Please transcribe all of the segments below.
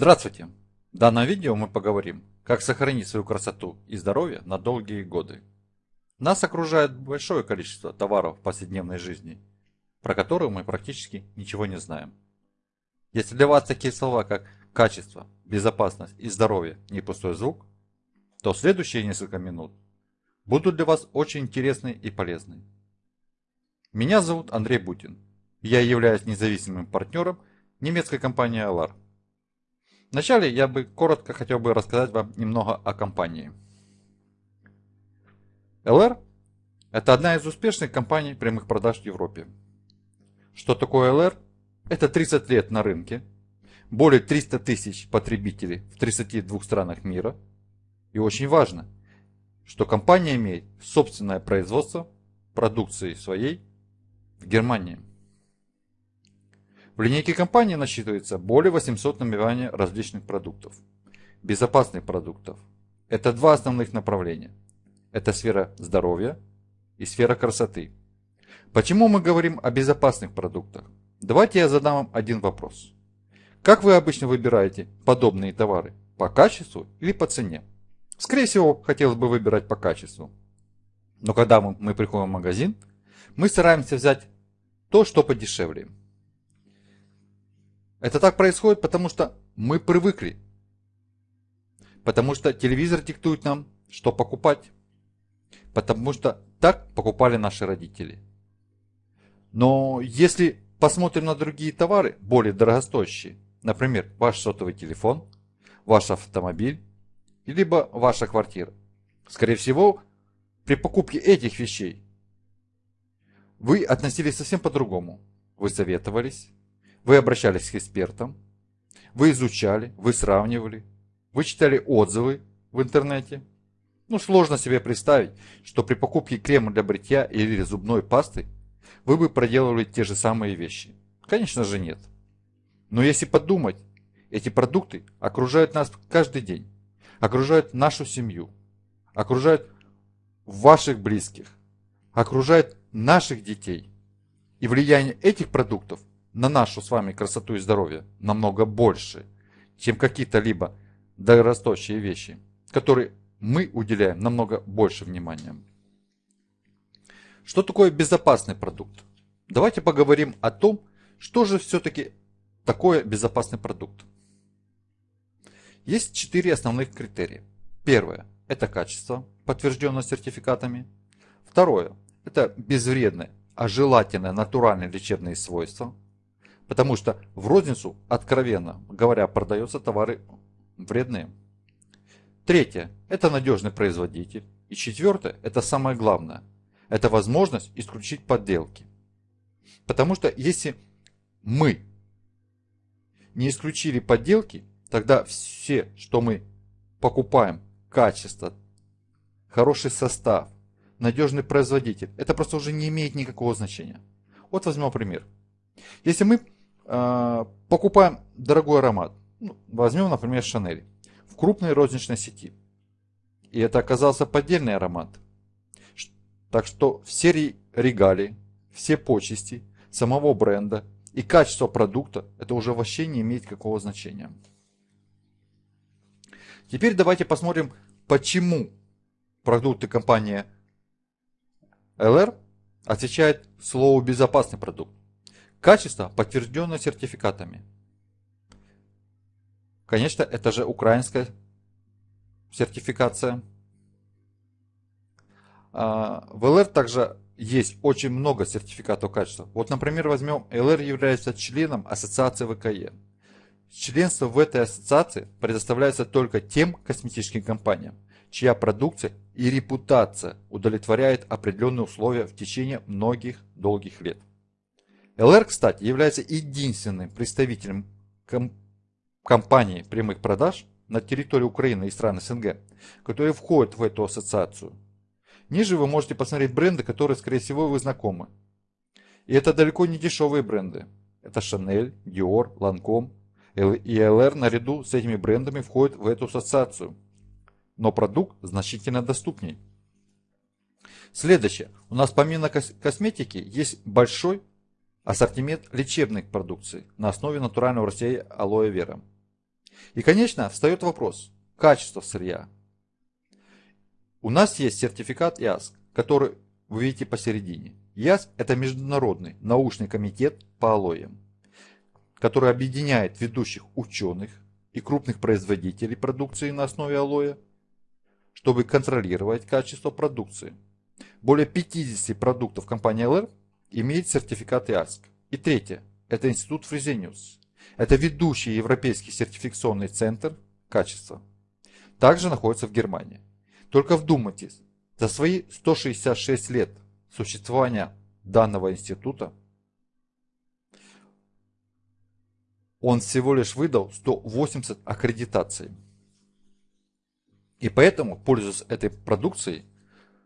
Здравствуйте! В данном видео мы поговорим, как сохранить свою красоту и здоровье на долгие годы. Нас окружает большое количество товаров в повседневной жизни, про которые мы практически ничего не знаем. Если для вас такие слова, как качество, безопасность и здоровье не пустой звук, то следующие несколько минут будут для вас очень интересны и полезны. Меня зовут Андрей Бутин. Я являюсь независимым партнером немецкой компании Alar. Вначале я бы коротко хотел бы рассказать вам немного о компании. LR – это одна из успешных компаний прямых продаж в Европе. Что такое LR? Это 30 лет на рынке, более 300 тысяч потребителей в 32 странах мира. И очень важно, что компания имеет собственное производство продукции своей в Германии. В линейке компании насчитывается более 800 наименований различных продуктов. Безопасных продуктов. Это два основных направления. Это сфера здоровья и сфера красоты. Почему мы говорим о безопасных продуктах? Давайте я задам вам один вопрос. Как вы обычно выбираете подобные товары? По качеству или по цене? Скорее всего, хотелось бы выбирать по качеству. Но когда мы приходим в магазин, мы стараемся взять то, что подешевле. Это так происходит, потому что мы привыкли. Потому что телевизор диктует нам, что покупать. Потому что так покупали наши родители. Но если посмотрим на другие товары, более дорогостоящие, например, ваш сотовый телефон, ваш автомобиль, либо ваша квартира, скорее всего, при покупке этих вещей вы относились совсем по-другому. Вы советовались, вы обращались к экспертам, вы изучали, вы сравнивали, вы читали отзывы в интернете. Ну, сложно себе представить, что при покупке крема для бритья или зубной пасты вы бы проделывали те же самые вещи. Конечно же нет. Но если подумать, эти продукты окружают нас каждый день, окружают нашу семью, окружают ваших близких, окружают наших детей. И влияние этих продуктов на нашу с вами красоту и здоровье намного больше, чем какие-то либо дорогостоящие вещи, которые мы уделяем намного больше внимания. Что такое безопасный продукт? Давайте поговорим о том, что же все-таки такое безопасный продукт. Есть четыре основных критерия. Первое – это качество, подтвержденное сертификатами. Второе – это безвредные, а желательно натуральные лечебные свойства – Потому что в розницу, откровенно говоря, продаются товары вредные. Третье – это надежный производитель. И четвертое – это самое главное. Это возможность исключить подделки. Потому что если мы не исключили подделки, тогда все, что мы покупаем, качество, хороший состав, надежный производитель, это просто уже не имеет никакого значения. Вот возьмем пример. Если мы покупаем дорогой аромат, ну, возьмем, например, Шанель, в крупной розничной сети. И это оказался поддельный аромат. Так что все регалии, все почести самого бренда и качество продукта, это уже вообще не имеет какого значения. Теперь давайте посмотрим, почему продукты компании LR отвечает слову безопасный продукт. Качество подтверждено сертификатами. Конечно, это же украинская сертификация. А, в ЛР также есть очень много сертификатов качества. Вот, например, возьмем, ЛР является членом ассоциации ВКЕ. Членство в этой ассоциации предоставляется только тем косметическим компаниям, чья продукция и репутация удовлетворяет определенные условия в течение многих долгих лет. ЛР, кстати, является единственным представителем ком компании прямых продаж на территории Украины и стран СНГ, которые входят в эту ассоциацию. Ниже вы можете посмотреть бренды, которые, скорее всего, вы знакомы. И это далеко не дешевые бренды. Это Chanel, Dior, Lancome. И LR наряду с этими брендами входит в эту ассоциацию. Но продукт значительно доступней. Следующее. У нас помимо косметики есть большой Ассортимент лечебных продукций на основе натурального растения алоэ вера. И, конечно, встает вопрос качества сырья. У нас есть сертификат ИАСК, который вы видите посередине. ИАСК – это Международный научный комитет по алоям, который объединяет ведущих ученых и крупных производителей продукции на основе алоя, чтобы контролировать качество продукции. Более 50 продуктов компании ЛР имеет сертификат ИАСК. И третье – это институт Фрезениус. Это ведущий европейский сертификационный центр качества. Также находится в Германии. Только вдумайтесь, за свои 166 лет существования данного института он всего лишь выдал 180 аккредитаций. И поэтому, пользуясь этой продукцией,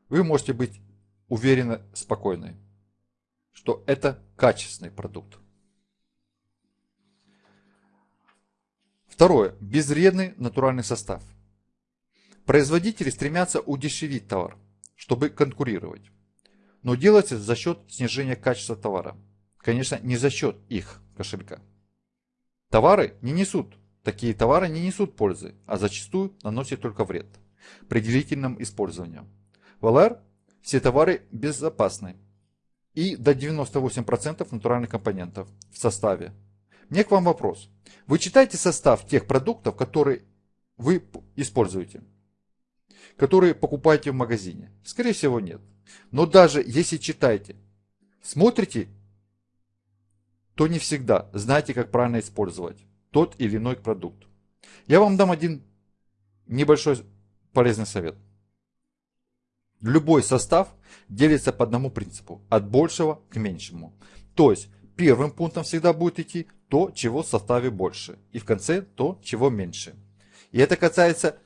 вы можете быть уверены, спокойны, что это качественный продукт. Второе. Безвредный натуральный состав. Производители стремятся удешевить товар, чтобы конкурировать. Но делается за счет снижения качества товара. Конечно, не за счет их кошелька. Товары не несут, такие товары не несут пользы, а зачастую наносят только вред при длительном использовании. В ЛР все товары безопасны и до 98% натуральных компонентов в составе. Мне к вам вопрос. Вы читаете состав тех продуктов, которые вы используете? Которые покупаете в магазине? Скорее всего нет. Но даже если читаете, смотрите, то не всегда знаете, как правильно использовать тот или иной продукт. Я вам дам один небольшой полезный совет. Любой состав делится по одному принципу, от большего к меньшему. То есть первым пунктом всегда будет идти то, чего в составе больше, и в конце то, чего меньше. И это касается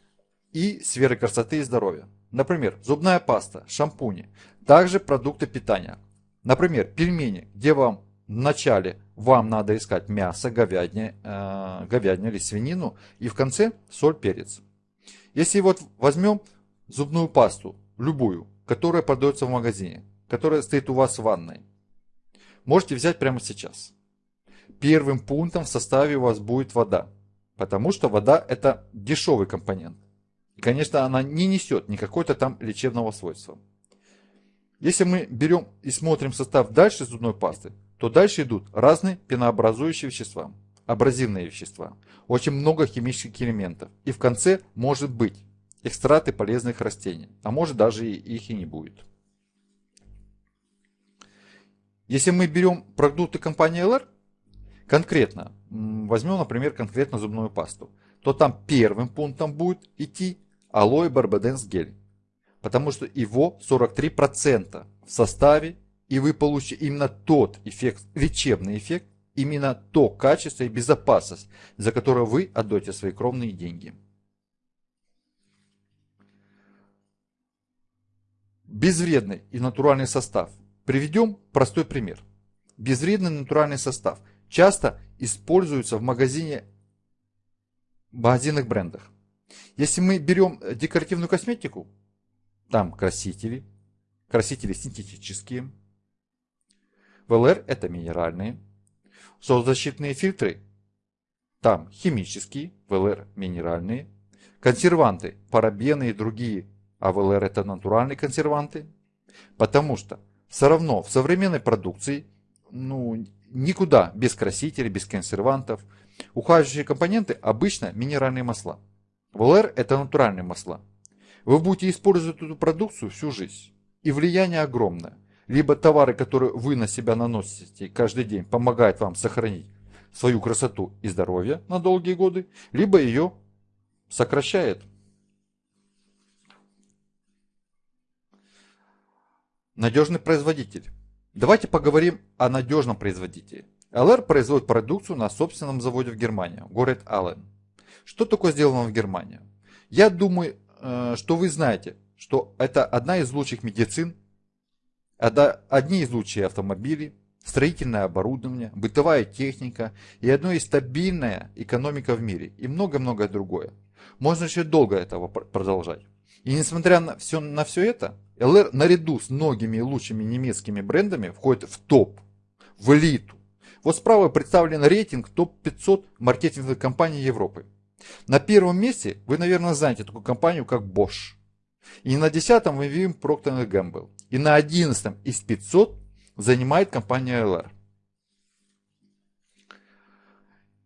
и сферы красоты и здоровья. Например, зубная паста, шампуни, также продукты питания. Например, пельмени, где вам вначале вам надо искать мясо, говядине, э, говядину или свинину, и в конце соль, перец. Если вот возьмем зубную пасту, любую, которая продается в магазине, которая стоит у вас в ванной. Можете взять прямо сейчас. Первым пунктом в составе у вас будет вода, потому что вода это дешевый компонент. И, конечно, она не несет никакой-то там лечебного свойства. Если мы берем и смотрим состав дальше зубной пасты, то дальше идут разные пенообразующие вещества, абразивные вещества, очень много химических элементов. И в конце может быть экстракты полезных растений, а может даже их и не будет. Если мы берем продукты компании LR, конкретно, возьмем, например, конкретно зубную пасту, то там первым пунктом будет идти алоэ барбаденс гель, потому что его 43% в составе, и вы получите именно тот эффект, лечебный эффект, именно то качество и безопасность, за которое вы отдаете свои кровные деньги. Безвредный и натуральный состав. Приведем простой пример. Безвредный натуральный состав часто используется в магазине магазинных брендах. Если мы берем декоративную косметику, там красители, красители синтетические, ВЛР это минеральные, солнцезащитные фильтры, там химические, ВЛР минеральные, консерванты, парабены и другие АВЛР это натуральные консерванты. Потому что все равно в современной продукции ну, никуда без красителей, без консервантов. Ухаживающие компоненты обычно минеральные масла. ВЛР это натуральные масла. Вы будете использовать эту продукцию всю жизнь. И влияние огромное. Либо товары, которые вы на себя наносите каждый день, помогают вам сохранить свою красоту и здоровье на долгие годы, либо ее сокращает. Надежный производитель. Давайте поговорим о надежном производителе. ЛР производит продукцию на собственном заводе в Германии, город Аллен. Что такое сделано в Германии? Я думаю, э, что вы знаете, что это одна из лучших медицин, одни из лучших автомобилей, строительное оборудование, бытовая техника и одно из стабильная экономика в мире и много-многое другое. Можно еще долго этого продолжать. И несмотря на все, на все это, ЛР наряду с многими лучшими немецкими брендами входит в топ, в элиту. Вот справа представлен рейтинг топ-500 маркетинговых компаний Европы. На первом месте вы, наверное, знаете такую компанию, как Bosch. И на десятом мы видим Procter Gamble. И на одиннадцатом из 500 занимает компания LR.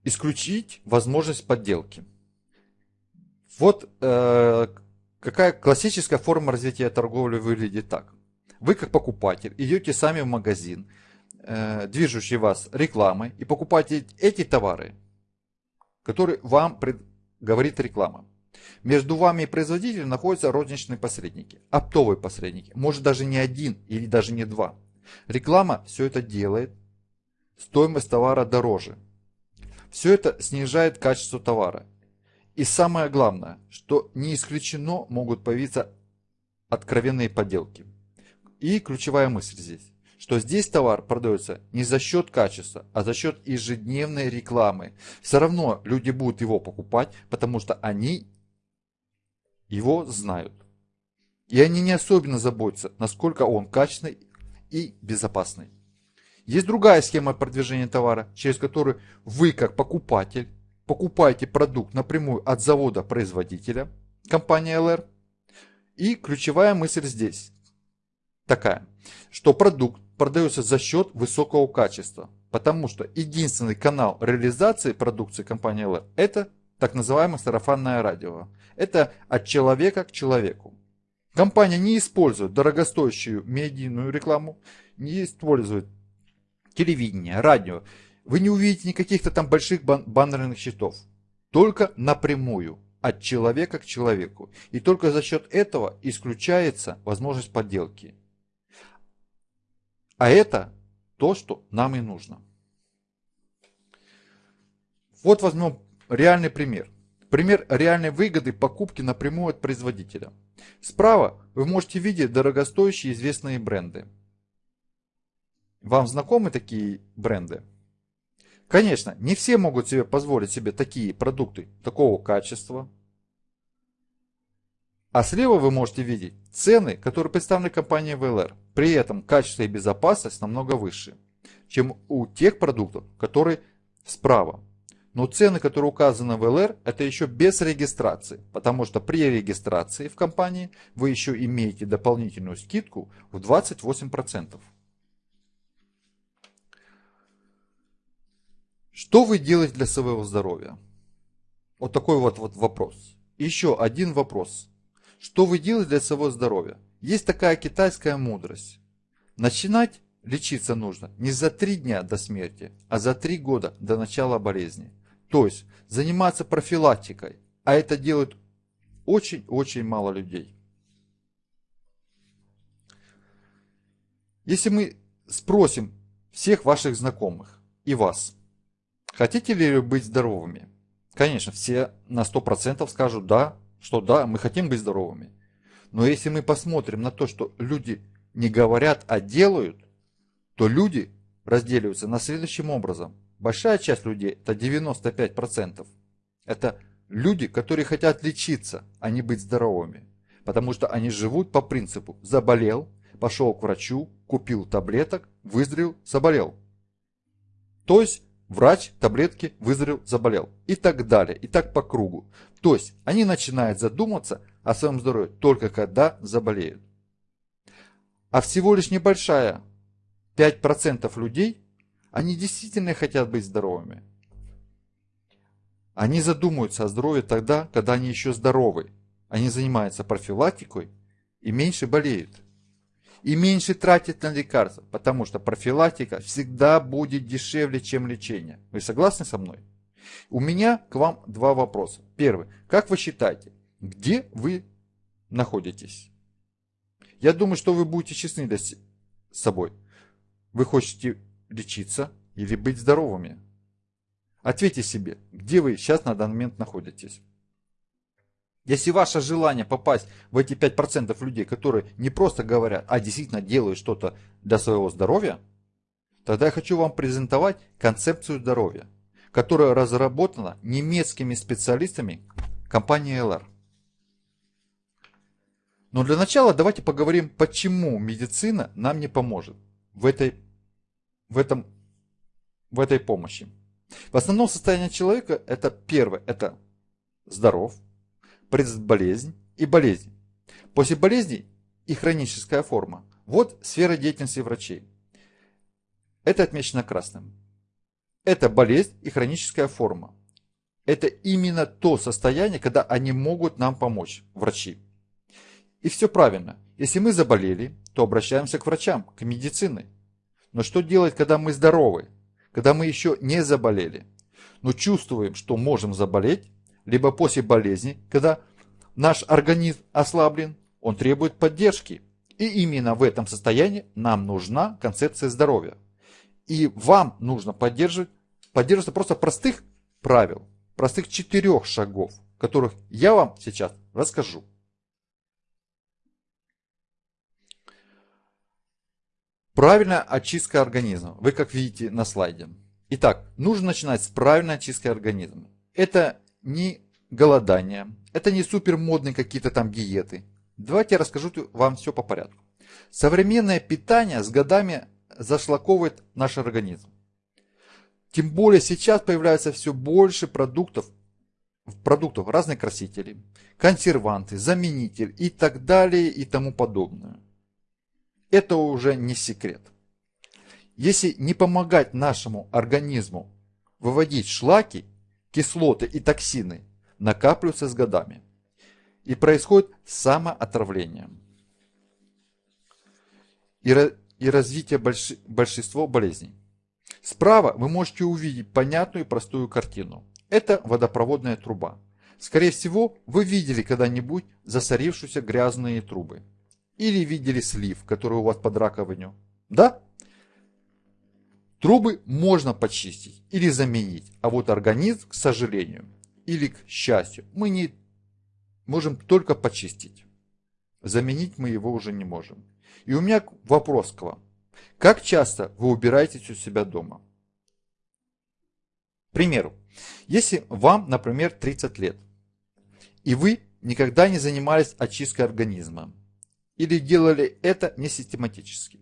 Исключить возможность подделки. Вот э, какая классическая форма развития торговли выглядит так. Вы как покупатель идете сами в магазин, э, движущий вас рекламой, и покупаете эти товары, которые вам говорит реклама. Между вами и производителем находятся розничные посредники, оптовые посредники, может даже не один или даже не два. Реклама все это делает, стоимость товара дороже. Все это снижает качество товара. И самое главное, что не исключено могут появиться откровенные подделки. И ключевая мысль здесь, что здесь товар продается не за счет качества, а за счет ежедневной рекламы. Все равно люди будут его покупать, потому что они его знают. И они не особенно заботятся, насколько он качественный и безопасный. Есть другая схема продвижения товара, через которую вы как покупатель покупаете продукт напрямую от завода-производителя, компании LR. И ключевая мысль здесь такая, что продукт продается за счет высокого качества, потому что единственный канал реализации продукции компании LR это так называемое сарафанное радио. Это от человека к человеку. Компания не использует дорогостоящую медийную рекламу, не использует телевидение, радио. Вы не увидите никаких-то там больших бан баннерных счетов. Только напрямую, от человека к человеку. И только за счет этого исключается возможность подделки. А это то, что нам и нужно. Вот возьмем Реальный пример. Пример реальной выгоды покупки напрямую от производителя. Справа вы можете видеть дорогостоящие известные бренды. Вам знакомы такие бренды? Конечно, не все могут себе позволить себе такие продукты такого качества. А слева вы можете видеть цены, которые представлены компанией VLR. При этом качество и безопасность намного выше, чем у тех продуктов, которые справа. Но цены, которые указаны в ЛР, это еще без регистрации, потому что при регистрации в компании вы еще имеете дополнительную скидку в 28%. Что вы делаете для своего здоровья? Вот такой вот, вот вопрос. Еще один вопрос. Что вы делаете для своего здоровья? Есть такая китайская мудрость. Начинать лечиться нужно не за три дня до смерти, а за три года до начала болезни. То есть заниматься профилактикой, а это делают очень-очень мало людей. Если мы спросим всех ваших знакомых и вас, хотите ли вы быть здоровыми? Конечно, все на 100% скажут да, что да, мы хотим быть здоровыми. Но если мы посмотрим на то, что люди не говорят, а делают, то люди разделяются на следующим образом. Большая часть людей, это 95%, это люди, которые хотят лечиться, а не быть здоровыми. Потому что они живут по принципу «заболел», пошел к врачу, купил таблеток, выздоровел, заболел. То есть врач, таблетки, выздоровел, заболел. И так далее. И так по кругу. То есть они начинают задуматься о своем здоровье только когда заболеют. А всего лишь небольшая 5% людей они действительно хотят быть здоровыми. Они задумываются о здоровье тогда, когда они еще здоровы. Они занимаются профилактикой и меньше болеют. И меньше тратят на лекарства, потому что профилактика всегда будет дешевле, чем лечение. Вы согласны со мной? У меня к вам два вопроса. Первый. Как вы считаете, где вы находитесь? Я думаю, что вы будете честны с собой. Вы хотите лечиться или быть здоровыми? Ответьте себе, где вы сейчас на данный момент находитесь. Если ваше желание попасть в эти 5% людей, которые не просто говорят, а действительно делают что-то для своего здоровья, тогда я хочу вам презентовать концепцию здоровья, которая разработана немецкими специалистами компании LR. Но для начала давайте поговорим, почему медицина нам не поможет в этой в, этом, в этой помощи. В основном состояние человека это первое, это здоров, предболезнь и болезнь. После болезни и хроническая форма. Вот сфера деятельности врачей. Это отмечено красным. Это болезнь и хроническая форма. Это именно то состояние, когда они могут нам помочь, врачи. И все правильно. Если мы заболели, то обращаемся к врачам, к медицине. Но что делать, когда мы здоровы? Когда мы еще не заболели? Но чувствуем, что можем заболеть, либо после болезни, когда наш организм ослаблен, он требует поддержки. И именно в этом состоянии нам нужна концепция здоровья. И вам нужно поддерживать, поддерживаться просто простых правил, простых четырех шагов, которых я вам сейчас расскажу. Правильная очистка организма. Вы как видите на слайде. Итак, нужно начинать с правильной очистки организма. Это не голодание, это не супер модные какие-то там диеты. Давайте я расскажу вам все по порядку. Современное питание с годами зашлаковывает наш организм. Тем более сейчас появляется все больше продуктов, продуктов разных красителей, консерванты, заменитель и так далее и тому подобное это уже не секрет. Если не помогать нашему организму выводить шлаки, кислоты и токсины, накапливаются с годами. И происходит самоотравление. И, и развитие больш, большинства болезней. Справа вы можете увидеть понятную и простую картину. Это водопроводная труба. Скорее всего, вы видели когда-нибудь засорившиеся грязные трубы. Или видели слив, который у вас под раковинью? Да? Трубы можно почистить или заменить, а вот организм, к сожалению, или к счастью, мы не можем только почистить. Заменить мы его уже не можем. И у меня вопрос к вам. Как часто вы убираетесь у себя дома? К примеру, если вам, например, 30 лет, и вы никогда не занимались очисткой организма, или делали это не систематически.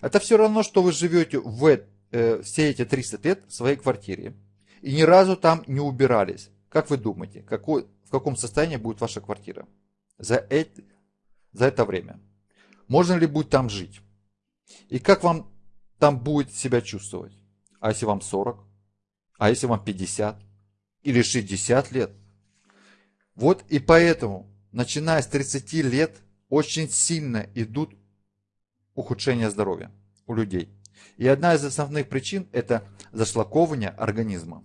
Это все равно, что вы живете в э, все эти 300 лет в своей квартире и ни разу там не убирались. Как вы думаете, какой, в каком состоянии будет ваша квартира за, это, за это время? Можно ли будет там жить? И как вам там будет себя чувствовать? А если вам 40? А если вам 50? Или 60 лет? Вот и поэтому, начиная с 30 лет, очень сильно идут ухудшения здоровья у людей. И одна из основных причин это зашлаковывание организма.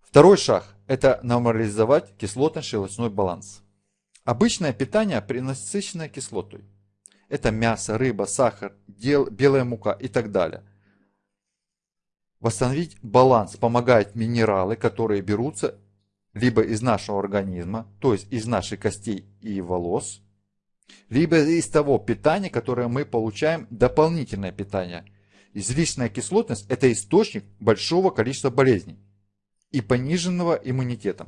Второй шаг – это нормализовать кислотно-щелочной баланс. Обычное питание пренасыщенное кислотой. Это мясо, рыба, сахар, белая мука и так далее. Восстановить баланс помогают минералы, которые берутся либо из нашего организма, то есть из наших костей и волос, либо из того питания, которое мы получаем, дополнительное питание. Излишняя кислотность – это источник большого количества болезней и пониженного иммунитета.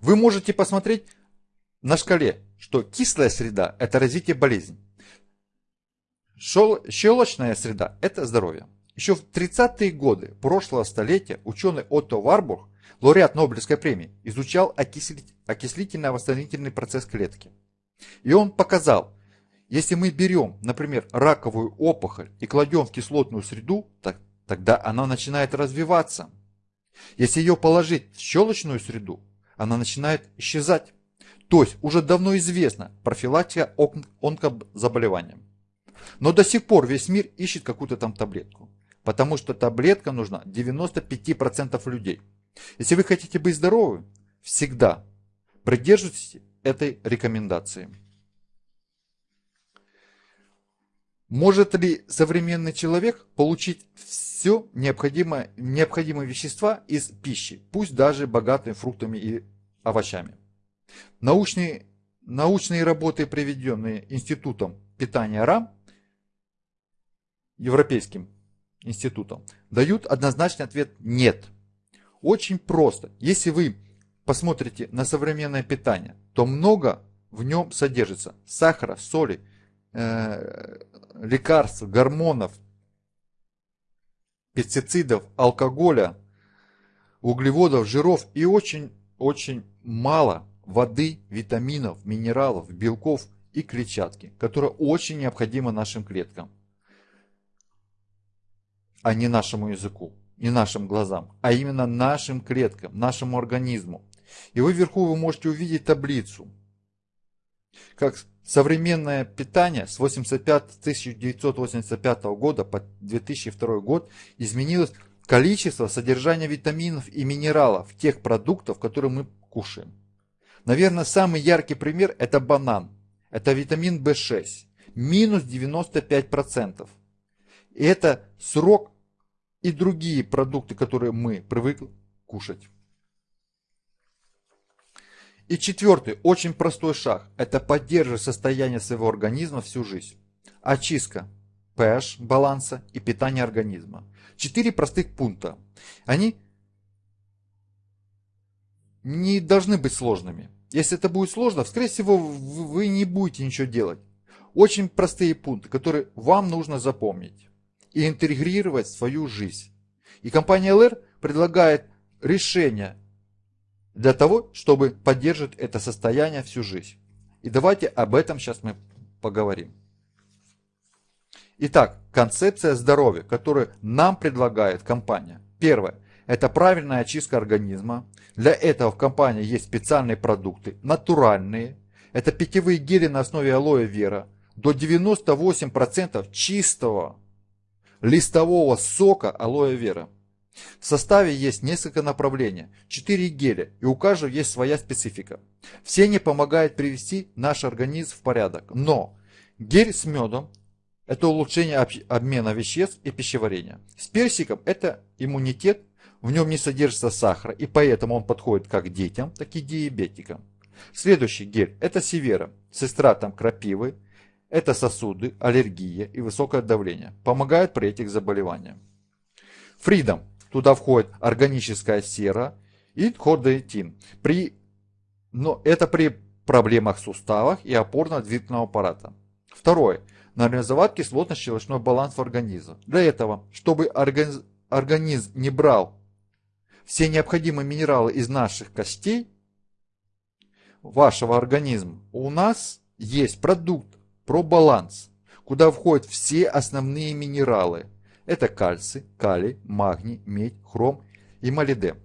Вы можете посмотреть на шкале, что кислая среда – это развитие болезней. Щелочная среда – это здоровье. Еще в 30-е годы прошлого столетия ученый Отто Варбург лауреат Нобелевской премии, изучал окислительно-восстановительный процесс клетки. И он показал, если мы берем, например, раковую опухоль и кладем в кислотную среду, так, тогда она начинает развиваться. Если ее положить в щелочную среду, она начинает исчезать. То есть уже давно известна профилактика онкозаболеваниям. Но до сих пор весь мир ищет какую-то там таблетку. Потому что таблетка нужна 95% людей. Если вы хотите быть здоровы, всегда придерживайтесь этой рекомендации. Может ли современный человек получить все необходимое, необходимые вещества из пищи, пусть даже богатыми фруктами и овощами? Научные, научные работы, приведенные Институтом питания РАМ, Европейским институтом, дают однозначный ответ «нет». Очень просто. Если вы посмотрите на современное питание, то много в нем содержится сахара, соли, э, лекарств, гормонов, пестицидов, алкоголя, углеводов, жиров и очень-очень мало воды, витаминов, минералов, белков и клетчатки, которые очень необходимы нашим клеткам, а не нашему языку, не нашим глазам, а именно нашим клеткам, нашему организму. И вы вверху вы можете увидеть таблицу, как современное питание с 85, 1985 года по 2002 год изменилось количество содержания витаминов и минералов тех продуктов, которые мы кушаем. Наверное, самый яркий пример это банан. Это витамин В6. Минус 95%. И это срок и другие продукты, которые мы привыкли кушать. И четвертый, очень простой шаг, это поддерживать состояние своего организма всю жизнь. Очистка pH баланса и питание организма. Четыре простых пункта. Они не должны быть сложными. Если это будет сложно, скорее всего, вы не будете ничего делать. Очень простые пункты, которые вам нужно запомнить и интегрировать в свою жизнь. И компания LR предлагает решение для того, чтобы поддерживать это состояние всю жизнь. И давайте об этом сейчас мы поговорим. Итак, концепция здоровья, которую нам предлагает компания. Первое. Это правильная очистка организма. Для этого в компании есть специальные продукты, натуральные. Это питьевые гели на основе алоэ вера. До 98% чистого листового сока алоэ вера. В составе есть несколько направлений, 4 геля, и у каждого есть своя специфика. Все они помогают привести наш организм в порядок. Но гель с медом – это улучшение обмена веществ и пищеварения. С персиком – это иммунитет, в нем не содержится сахара, и поэтому он подходит как детям, так и диабетикам. Следующий гель – это севера с эстратом крапивы, это сосуды, аллергия и высокое давление. Помогают при этих заболеваниях. Фридом Туда входит органическая сера и хордоэтин. При, но это при проблемах в суставах и опорно-двигательного аппарата. Второе. Нормализовать кислотно-щелочной баланс в организме. Для этого, чтобы организм, организм не брал все необходимые минералы из наших костей, вашего организма, у нас есть продукт про баланс, куда входят все основные минералы – это кальций, калий, магний, медь, хром и молибден.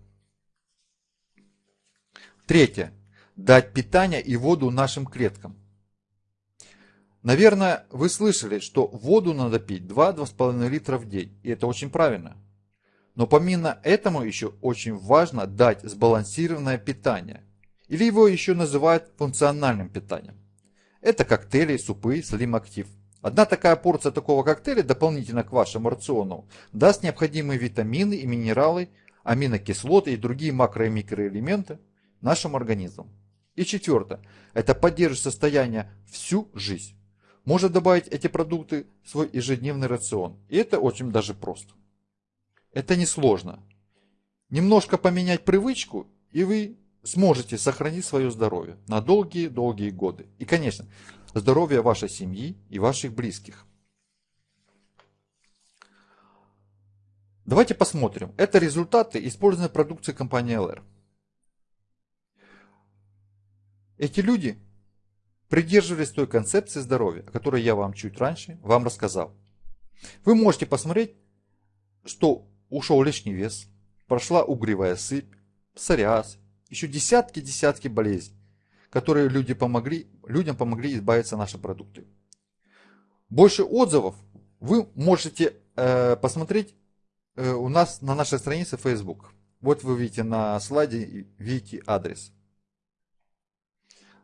Третье. Дать питание и воду нашим клеткам. Наверное, вы слышали, что воду надо пить 2-2,5 литра в день, и это очень правильно. Но помимо этому еще очень важно дать сбалансированное питание, или его еще называют функциональным питанием. Это коктейли, супы, Active. Одна такая порция такого коктейля дополнительно к вашему рациону даст необходимые витамины и минералы, аминокислоты и другие макро- и микроэлементы нашему организму. И четвертое. Это поддерживает состояние всю жизнь. Можно добавить эти продукты в свой ежедневный рацион. И это очень даже просто. Это несложно. Немножко поменять привычку, и вы сможете сохранить свое здоровье на долгие-долгие годы. И, конечно, здоровья вашей семьи и ваших близких. Давайте посмотрим. Это результаты использованной продукции компании LR. Эти люди придерживались той концепции здоровья, о которой я вам чуть раньше вам рассказал. Вы можете посмотреть, что ушел лишний вес, прошла угревая сыпь, псориаз, еще десятки-десятки болезней которые люди помогли, людям помогли избавиться наши продукты. Больше отзывов вы можете э, посмотреть э, у нас на нашей странице Facebook. Вот вы видите на слайде, видите адрес.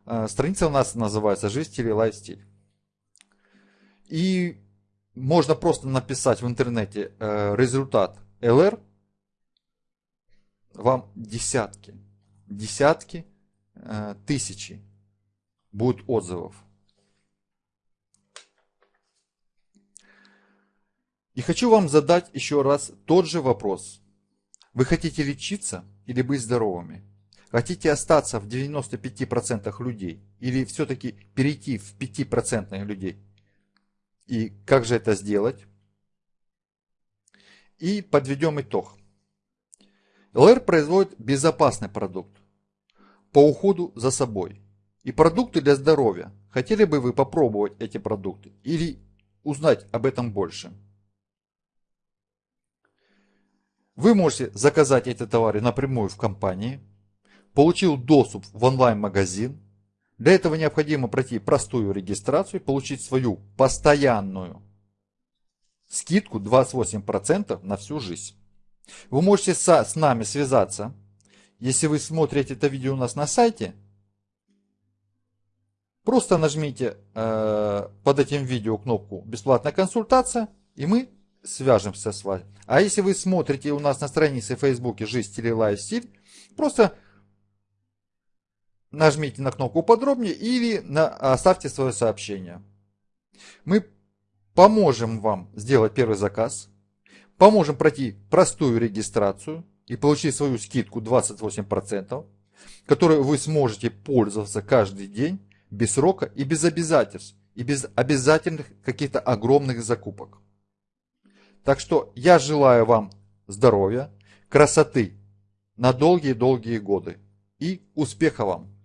Э, страница у нас называется «Жизнь, стиль и лайфстиль». И можно просто написать в интернете э, результат LR, вам десятки, десятки Э, тысячи будут отзывов. И хочу вам задать еще раз тот же вопрос. Вы хотите лечиться или быть здоровыми? Хотите остаться в 95% людей или все-таки перейти в 5% людей? И как же это сделать? и подведем итог. ЛР производит безопасный продукт по уходу за собой и продукты для здоровья. Хотели бы вы попробовать эти продукты или узнать об этом больше? Вы можете заказать эти товары напрямую в компании, получил доступ в онлайн-магазин. Для этого необходимо пройти простую регистрацию, получить свою постоянную скидку 28% на всю жизнь. Вы можете с нами связаться, если вы смотрите это видео у нас на сайте. Просто нажмите э, под этим видео кнопку «Бесплатная консультация» и мы свяжемся с вами. А если вы смотрите у нас на странице в Фейсбуке «Жизнь, стиль лайфстиль», просто нажмите на кнопку «Подробнее» или на, оставьте свое сообщение. Мы поможем вам сделать первый заказ, поможем пройти простую регистрацию и получить свою скидку 28%, которой вы сможете пользоваться каждый день без срока и без обязательств, и без обязательных каких-то огромных закупок. Так что я желаю вам здоровья, красоты на долгие-долгие годы и успеха вам!